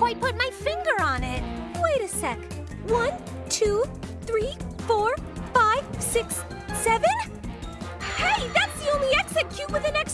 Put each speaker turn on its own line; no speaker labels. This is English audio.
quite put my finger on it.
Wait a sec. One, two, three, four, five, six, seven? Hey, that's the only exit cube with an extra